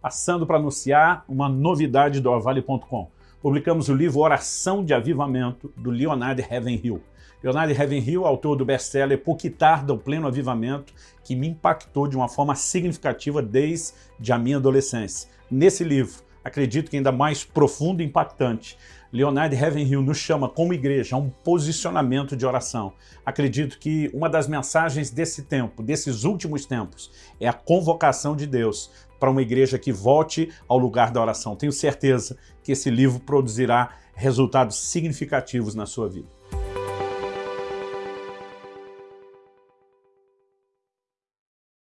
passando para anunciar uma novidade do Orvale.com. Publicamos o livro Oração de Avivamento, do Leonard Ravenhill. Leonard Ravenhill, autor do best-seller Por que tarda o pleno avivamento, que me impactou de uma forma significativa desde a minha adolescência. Nesse livro, acredito que ainda mais profundo e impactante, Leonard Ravenhill nos chama como igreja a um posicionamento de oração. Acredito que uma das mensagens desse tempo, desses últimos tempos, é a convocação de Deus para uma igreja que volte ao lugar da oração. Tenho certeza que esse livro produzirá resultados significativos na sua vida.